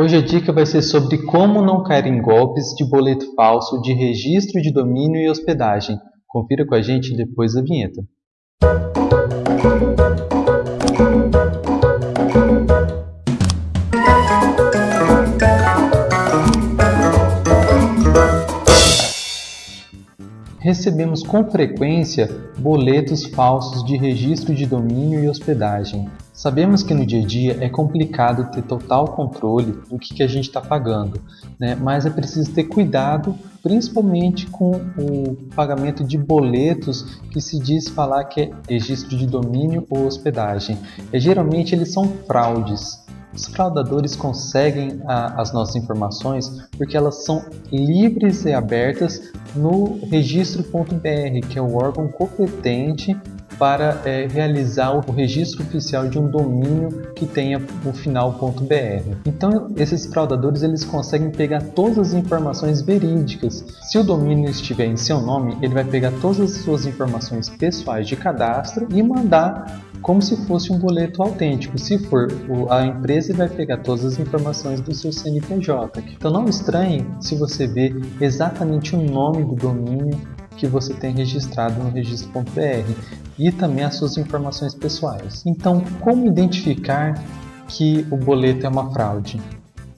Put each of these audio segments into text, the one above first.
Hoje a dica vai ser sobre como não cair em golpes de boleto falso de registro de domínio e hospedagem. Confira com a gente depois da vinheta. Recebemos com frequência boletos falsos de registro de domínio e hospedagem. Sabemos que no dia a dia é complicado ter total controle do que, que a gente está pagando, né? mas é preciso ter cuidado, principalmente com o pagamento de boletos que se diz falar que é registro de domínio ou hospedagem. E, geralmente eles são fraudes. Os fraudadores conseguem a, as nossas informações porque elas são livres e abertas no registro.br, que é o órgão competente para é, realizar o registro oficial de um domínio que tenha o final.br. Então, esses fraudadores eles conseguem pegar todas as informações verídicas. Se o domínio estiver em seu nome, ele vai pegar todas as suas informações pessoais de cadastro e mandar como se fosse um boleto autêntico. Se for a empresa, vai pegar todas as informações do seu CNPJ. Então não estranhe se você vê exatamente o nome do domínio que você tem registrado no registro.br e também as suas informações pessoais. Então, como identificar que o boleto é uma fraude?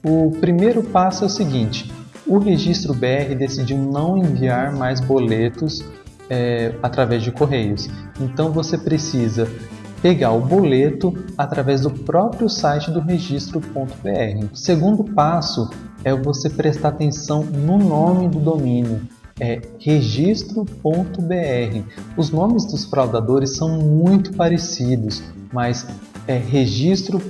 O primeiro passo é o seguinte: o registro BR decidiu não enviar mais boletos é, através de correios. Então você precisa pegar o boleto através do próprio site do registro.br. O segundo passo é você prestar atenção no nome do domínio é registro.br. Os nomes dos fraudadores são muito parecidos, mas é registro.br,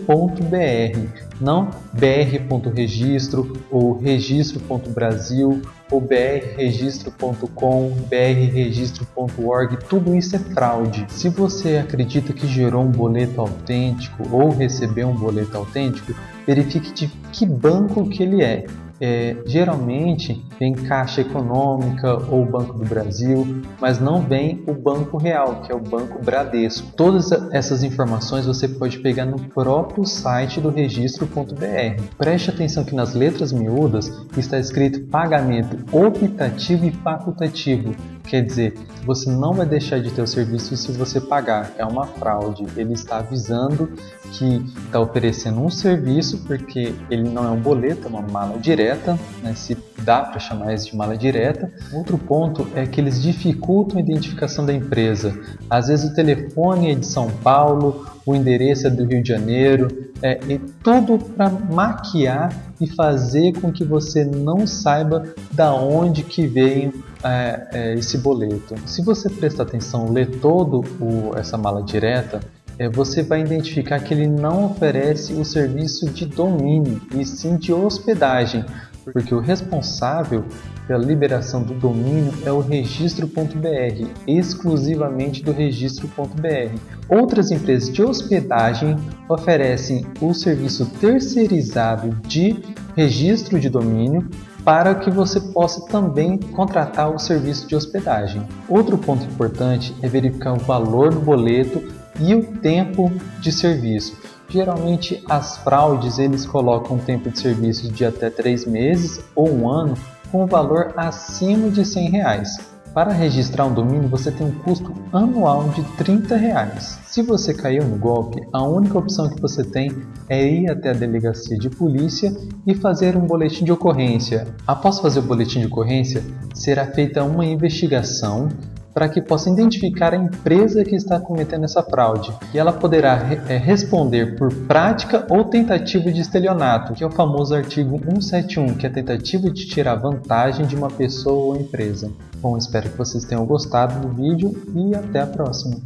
não br.registro ou registro.brasil ou brregistro.com, brregistro.org, tudo isso é fraude. Se você acredita que gerou um boleto autêntico ou recebeu um boleto autêntico, verifique de que banco que ele é é, geralmente vem Caixa Econômica ou Banco do Brasil, mas não vem o Banco Real, que é o Banco Bradesco. Todas essas informações você pode pegar no próprio site do registro.br. Preste atenção que nas letras miúdas está escrito pagamento optativo e facultativo. Quer dizer, você não vai deixar de ter o serviço se você pagar. É uma fraude. Ele está avisando que está oferecendo um serviço porque ele não é um boleto, é uma mala direta, né, se dá para chamar isso de mala direta. Outro ponto é que eles dificultam a identificação da empresa. Às vezes o telefone é de São Paulo, o endereço é do Rio de Janeiro, é, e tudo para maquiar e fazer com que você não saiba da onde que veio é, é, esse boleto. Se você prestar atenção, ler todo o, essa mala direta, é, você vai identificar que ele não oferece o serviço de domínio, e sim de hospedagem, porque o responsável pela liberação do domínio é o registro.br, exclusivamente do registro.br. Outras empresas de hospedagem oferecem o serviço terceirizado de registro de domínio para que você possa também contratar o serviço de hospedagem. Outro ponto importante é verificar o valor do boleto e o tempo de serviço. Geralmente as fraudes eles colocam um tempo de serviço de até 3 meses ou um ano com valor acima de 100 reais. Para registrar um domínio você tem um custo anual de 30 reais. Se você caiu no golpe, a única opção que você tem é ir até a delegacia de polícia e fazer um boletim de ocorrência. Após fazer o boletim de ocorrência, será feita uma investigação para que possa identificar a empresa que está cometendo essa fraude e ela poderá é, responder por prática ou tentativa de estelionato, que é o famoso artigo 171, que é a tentativa de tirar vantagem de uma pessoa ou empresa. Bom, espero que vocês tenham gostado do vídeo e até a próxima.